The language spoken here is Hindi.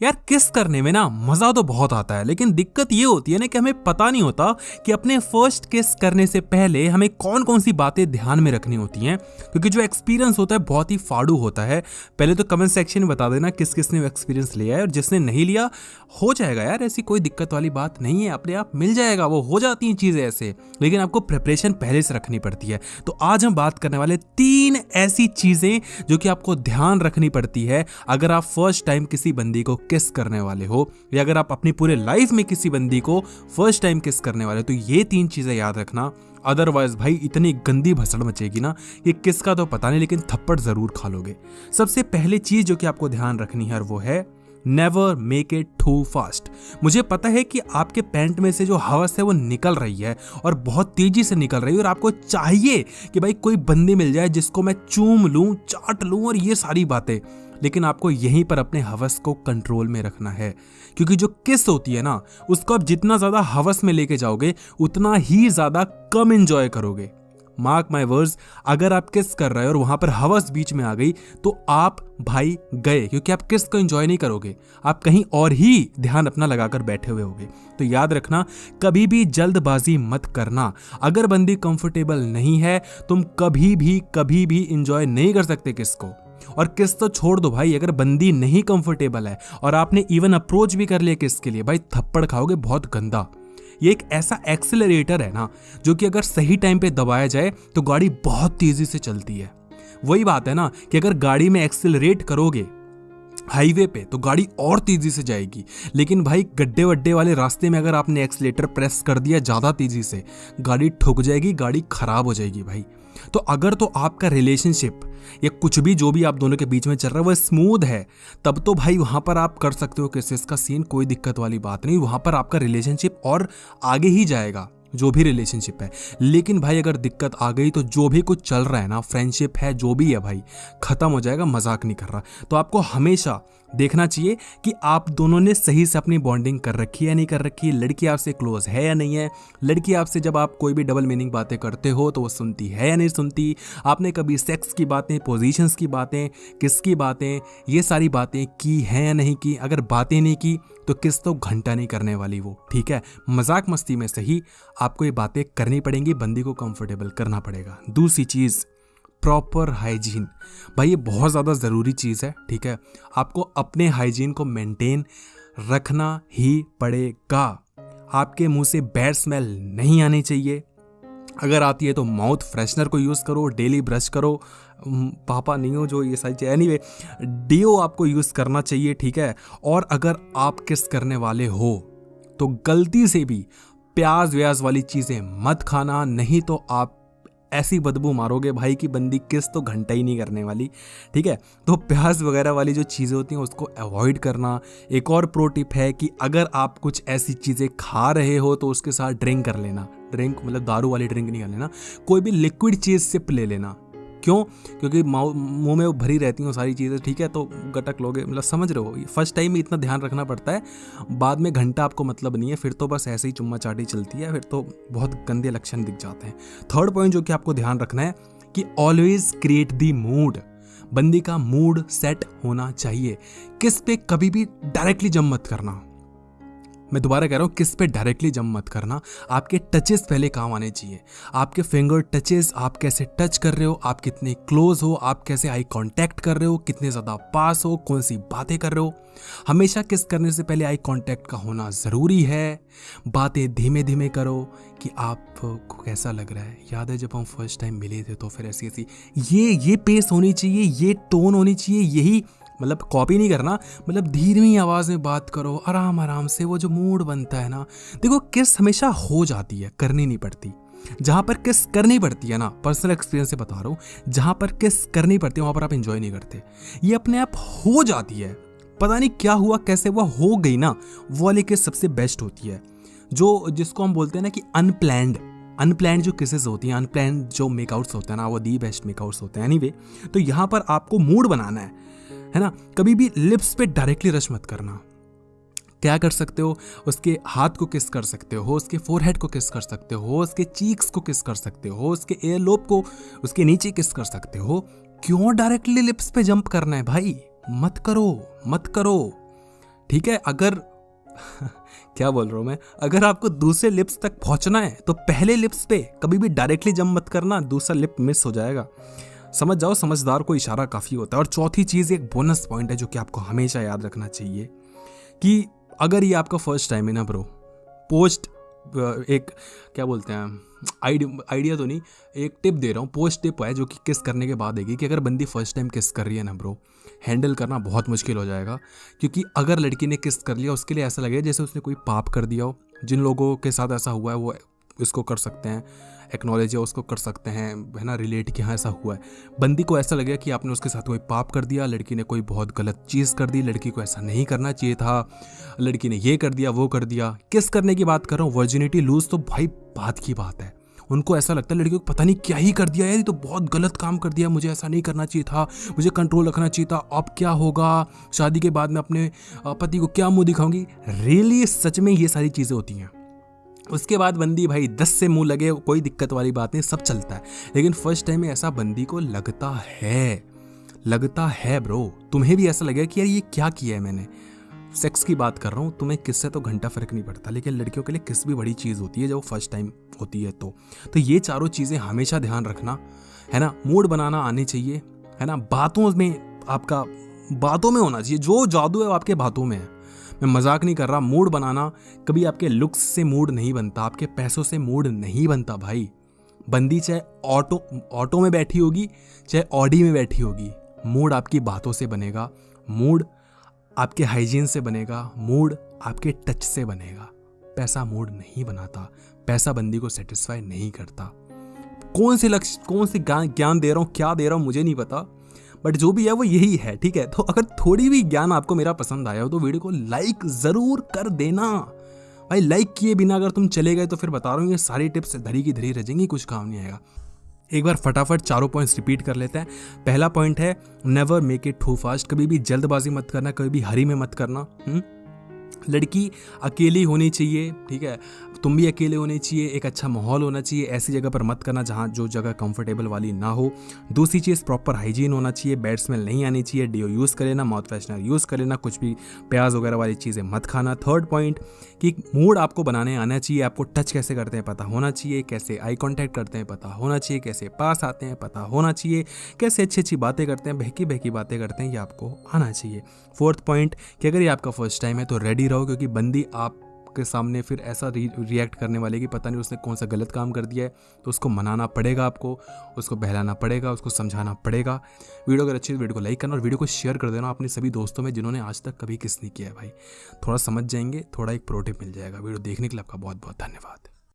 यार, किस करने में ना मज़ा तो बहुत आता है, लेकिन दिक्कत ये होती है ना कि हमें पता नहीं होता कि अपने फ़र्स्ट किस करने से पहले हमें कौन कौन सी बातें ध्यान में रखनी होती हैं, क्योंकि जो एक्सपीरियंस होता है बहुत ही फाड़ू होता है। पहले तो कमेंट सेक्शन में बता देना किस किस ने एक्सपीरियंस लिया है और जिसने नहीं लिया, हो जाएगा यार, ऐसी कोई दिक्कत वाली बात नहीं है, अपने आप मिल जाएगा, वो हो जाती हैं चीज़ें ऐसे, लेकिन आपको प्रिपरेशन पहले से रखनी पड़ती है। तो आज हम बात करने वाले तीन ऐसी चीज़ें जो कि आपको ध्यान रखनी पड़ती है, अगर आप फ़र्स्ट टाइम किसी बंदी को किस करने वाले हो? या अगर आप अपनी पूरे लाइफ में किसी बंदी को फ़र्स्ट टाइम किस करने वाले हो तो ये तीन चीज़ें याद रखना। अदरवाइज़ भाई, इतनी गंदी भसड़ मचेगी ना कि किसका तो पता नहीं, लेकिन थप्पड़ ज़रूर खा लोगे। सबसे पहले चीज़ जो कि आपको ध्यान रखनी है, और वो है never make it too fast मुझे पता है कि आपके पैंट में से जो हवस है वो निकल रही है और बहुत तेज़ी से निकल रही है और आपको चाहिए कि भाई कोई बंदी मिल जाए जिसको मैं चूम लूँ, चाट लूँ और ये सारी बातें। लेकिन आपको यहीं पर अपने हवस को कंट्रोल में रखना है। क्योंकि जो किस होती है ना, उसको आप जितना ज़्यादा हवस में लेके जाओगे, उतना ही ज़्यादा कम इंजॉय करोगे। मार्क माई वर्ड्स अगर आप किस कर रहे हो और वहाँ पर हवस बीच में आ गई तो आप भाई गए, क्योंकि आप किस को एंजॉय नहीं करोगे? आप कहीं और ही ध्यान अपना लगाकर बैठे हुए होगे। तो याद रखना, कभी भी जल्दबाजी मत करना। अगर बंदी कंफर्टेबल नहीं है, तुम कभी भी कभी भी इंजॉय नहीं कर सकते किस को और किस तो छोड़ दो भाई, अगर बंदी नहीं कंफर्टेबल है, और आपने इवन अप्रोच भी कर लिया किस के लिए, भाई थप्पड़ खाओगे, बहुत गंदा। ये एक ऐसा एक्सेलरेटर है ना, जो कि अगर सही टाइम पे दबाया जाए तो गाड़ी बहुत तेज़ी से चलती है। वही बात है ना, कि अगर गाड़ी में एक्सेलरेट करोगे हाईवे पे तो गाड़ी और तेज़ी से जाएगी। लेकिन भाई गड्ढे वड्डे वाले रास्ते में अगर आपने एक्सलेटर प्रेस कर दिया ज़्यादा तेज़ी से, गाड़ी ठुक जाएगी, गाड़ी खराब हो जाएगी भाई। तो अगर तो आपका रिलेशनशिप या कुछ भी जो भी आप दोनों के बीच में चल रहा है वो स्मूथ है, तब तो भाई वहाँ पर आप कर सकते हो किस का सीन कोई दिक्कत वाली बात नहीं, वहाँ पर आपका रिलेशनशिप और आगे ही जाएगा, जो भी रिलेशनशिप है। लेकिन भाई अगर दिक्कत आ गई तो जो भी कुछ चल रहा है ना फ्रेंडशिप है, जो भी है भाई, खत्म हो जाएगा, मज़ाक नहीं कर रहा। तो आपको हमेशा देखना चाहिए कि आप दोनों ने सही से अपनी बॉन्डिंग कर रखी है या नहीं कर रखी है, लड़की आपसे क्लोज है या नहीं है। लड़की आपसे जब आप कोई भी डबल मीनिंग बातें करते हो तो वो सुनती है या नहीं सुनती? आपने कभी सेक्स की बातें पोजीशंस की बातें, किसकी बातें, ये सारी बातें की हैं या नहीं की? अगर बातें नहीं की तो किस तो घंटा नहीं करने वाली वो, ठीक है? मज़ाक मस्ती में सही आपको ये बातें करनी पड़ेंगी, बंदी को कंफर्टेबल करना पड़ेगा। दूसरी चीज़ प्रॉपर हाइजीन भाई, ये बहुत ज़्यादा ज़रूरी चीज़ है, ठीक है? आपको अपने हाइजीन को मेंटेन रखना ही पड़ेगा। आपके मुँह से बैड स्मेल नहीं आनी चाहिए। अगर आती है तो माउथ फ्रेशनर को यूज़ करो डेली ब्रश करो। पापा, नहीं हो जो ये सारी चीज़। एनी वे डीओ आपको यूज़ करना चाहिए, ठीक है? और अगर आप किस करने वाले हो तो गलती से भी प्याज व्याज वाली चीज़ें मत खाना, नहीं तो आप ऐसी बदबू मारोगे भाई की बंदी किस तो घंटा ही नहीं करने वाली, ठीक है? तो प्याज वगैरह वाली जो चीज़ें होती हैं, उसको अवॉइड करना। एक और प्रो टिप है कि अगर आप कुछ ऐसी चीज़ें खा रहे हो तो उसके साथ ड्रिंक कर लेना। ड्रिंक मतलब दारू वाली ड्रिंक नहीं कर लेना। कोई भी लिक्विड चीज़ सिप ले लेना। क्यों? क्योंकि मुँह में वो भरी रहती हैं सारी चीज़ें, ठीक है? तो गटक लोगे मतलब समझ रहे हो? फ़र्स्ट टाइम में इतना ध्यान रखना पड़ता है, बाद में घंटा आपको मतलब नहीं है, फिर तो बस ऐसे ही चुम्मा चाटी चलती है, फिर तो बहुत गंदे लक्षण दिख जाते हैं। थर्ड पॉइंट जो कि आपको ध्यान रखना है, कि ऑलवेज क्रिएट दी मूड बंदी का मूड सेट होना चाहिए। किस पे कभी भी डायरेक्टली जम मत करना। मैं दोबारा कह रहा हूँ, किस पे डायरेक्टली जम मत करना। आपके टचेस पहले काम आने चाहिए। आपके फिंगर टचेस आप कैसे टच कर रहे हो, आप कितने क्लोज हो, आप कैसे आई कांटेक्ट कर रहे हो, कितने ज़्यादा पास हो, कौन सी बातें कर रहे हो। हमेशा किस करने से पहले आई कांटेक्ट का होना ज़रूरी है। बातें धीमे धीमे करो कि आपको कैसा लग रहा है। याद है, जब हम फ़र्स्ट टाइम मिले थे तो फिर ऐसी ऐसी ये ये पेस होनी चाहिए, ये टोन होनी चाहिए, यही मतलब कॉपी नहीं करना मतलब धीमी आवाज़ में बात करो, आराम आराम से वो जो मूड बनता है ना, देखो किस हमेशा हो जाती है, करनी नहीं पड़ती। जहाँ पर किस करनी पड़ती है ना पर्सनल एक्सपीरियंस से बता रहा हूँ, जहाँ पर किस करनी पड़ती है, वहाँ पर आप इंजॉय नहीं करते। ये अपने आप हो जाती है। पता नहीं क्या हुआ, कैसे हुआ हो गई ना, वो वाली किस सबसे बेस्ट होती है। जो, जिसको हम बोलते हैं ना कि अनप्लैंड अनप्लैंड जो केसेस होती हैं अनप्लैंड जो मेकआउट्स होते हैं ना, वो दी बेस्ट मेकआउट्स होते हैं। एनीवे तो यहाँ पर आपको मूड बनाना है। है ना? कभी भी लिप्स पे डायरेक्टली रश मत करना। क्या कर सकते हो? उसके हाथ को किस कर सकते हो, उसके फोरहेड को किस कर सकते हो, उसके चीक्स को किस कर सकते हो, उसके एयर लोब को, उसके नीचे किस कर सकते हो। क्यों डायरेक्टली लिप्स पे जंप करना है भाई? मत करो मत करो। ठीक है? अगर क्या बोल रहा हूँ मैं? अगर आपको दूसरे लिप्स तक पहुँचना है तो पहले लिप्स पे कभी भी डायरेक्टली जम मत करना, दूसरा लिप मिस हो जाएगा। समझ जाओ, समझदार को इशारा काफ़ी होता है। और चौथी चीज़, एक बोनस पॉइंट है जो कि आपको हमेशा याद रखना चाहिए कि अगर ये आपका फ़र्स्ट टाइम है ना ब्रो पोस्ट एक, क्या बोलते हैं आइडिया तो नहीं, एक टिप दे रहा हूँ पोस्ट टिप है जो कि किस करने के बाद देगी कि अगर बंदी फ़र्स्ट टाइम किस कर रही है ना ब्रो हैंडल करना बहुत मुश्किल हो जाएगा। क्योंकि अगर लड़की ने किस कर लिया, उसके लिए ऐसा लगेगा जैसे उसने कोई पाप कर दिया हो। जिन लोगों के साथ ऐसा हुआ है, वो इसको कर सकते हैं। एक्नॉलेज या उसको कर सकते हैं, है ना रिलेट कि हाँ ऐसा हुआ है। बंदी को ऐसा लगेगा कि आपने उसके साथ कोई पाप कर दिया, लड़की ने कोई बहुत गलत चीज़ कर दी, लड़की को ऐसा नहीं करना चाहिए था, लड़की ने ये कर दिया, वो कर दिया। किस करने की बात कर रहा हूँ? वर्जिनिटी लूज तो भाई बात की बात है। उनको ऐसा लगता है, लड़की को पता नहीं क्या ही कर दिया ये तो बहुत गलत काम कर दिया, मुझे ऐसा नहीं करना चाहिए था, मुझे कंट्रोल रखना चाहिए था, अब क्या होगा? शादी के बाद मैं अपने पति को क्या मुँह दिखाऊँगी? रियली सच में ये सारी चीज़ें होती हैं। उसके बाद बंदी, भाई, दस से मुँह लगे, कोई दिक्कत वाली बात नहीं, सब चलता है। लेकिन फ़र्स्ट टाइम में ऐसा बंदी को लगता है लगता है ब्रो तुम्हें भी ऐसा लगेगा कि यार ये क्या किया है मैंने? सेक्स की बात कर रहा हूँ, तुम्हें किससे तो घंटा फ़र्क नहीं पड़ता, लेकिन लड़कियों के लिए किस भी बड़ी चीज़ होती है, जब वो फ़र्स्ट टाइम होती है तो। तो ये चारों चीज़ें हमेशा ध्यान रखना, है ना? मूड बनाना आनी चाहिए, है ना? बातों में आपका, बातों में होना चाहिए, जो जादू है वो आपके बातों में है। मैं मज़ाक नहीं कर रहा, मूड बनाना, कभी आपके लुक्स से मूड नहीं बनता, आपके पैसों से मूड नहीं बनता भाई। बंदी चाहे ऑटो ऑटो में बैठी होगी, चाहे ऑडी में बैठी होगी, मूड आपकी बातों से बनेगा, मूड आपके हाइजीन से बनेगा, मूड आपके टच से बनेगा। पैसा मूड नहीं बनाता, पैसा बंदी को सेटिस्फाई नहीं करता। कौन से लक्ष्य, कौन से ज्ञान दे रहा हूँ, क्या दे रहा हूँ, मुझे नहीं पता। बट जो भी है वो यही है, ठीक है? तो अगर थोड़ी भी ज्ञान आपको मेरा पसंद आया हो तो वीडियो को लाइक ज़रूर कर देना। भाई लाइक किए बिना अगर तुम चले गए तो फिर बता रहा हूँ, ये सारी टिप्स धरी की धरी रह जाएँगी, कुछ काम नहीं आएगा। एक बार फटाफट चारों पॉइंट्स रिपीट कर लेते हैं। पहला पॉइंट है never make it too fast कभी भी जल्दबाजी मत करना, कभी भी हरी में मत करना हुँ? हम्म? लड़की अकेली होनी चाहिए, ठीक है? तुम भी अकेले होने चाहिए, एक अच्छा माहौल होना चाहिए, ऐसी जगह पर मत करना जहाँ जो जगह कंफर्टेबल वाली ना हो। दूसरी चीज़ प्रॉपर हाइजीन होना चाहिए बैड स्मेल नहीं आनी चाहिए डीओ यूज़ कर लेना माउथ फ्रेशनर यूज़ कर लेना, कुछ भी प्याज वगैरह वाली चीज़ें मत खाना। थर्ड पॉइंट कि मूड आपको बनाने आना चाहिए, आपको टच कैसे करते हैं पता होना चाहिए, कैसे आई कॉन्टैक्ट करते हैं पता होना चाहिए, कैसे पास आते हैं पता होना चाहिए, कैसे अच्छी अच्छी बातें करते हैं, बहकी बहकी बातें करते हैं, ये आपको आना चाहिए। फोर्थ पॉइंट कि अगर ये आपका फ़र्स्ट टाइम है तो रेडी रहो, क्योंकि बंदी आप के सामने फिर ऐसा रि, रिएक्ट करने वाले कि पता नहीं उसने कौन सा गलत काम कर दिया है। तो उसको मनाना पड़ेगा आपको उसको बहलाना पड़ेगा उसको समझाना पड़ेगा। वीडियो अगर अच्छी वीडियो को लाइक करना और वीडियो को शेयर कर देना अपने सभी दोस्तों में जिन्होंने आज तक कभी किस नहीं किया है भाई। थोड़ा समझ जाएँगे थोड़ा एक प्रोटिप मिल जाएगा। वीडियो देखने के लिए आपका बहुत बहुत धन्यवाद।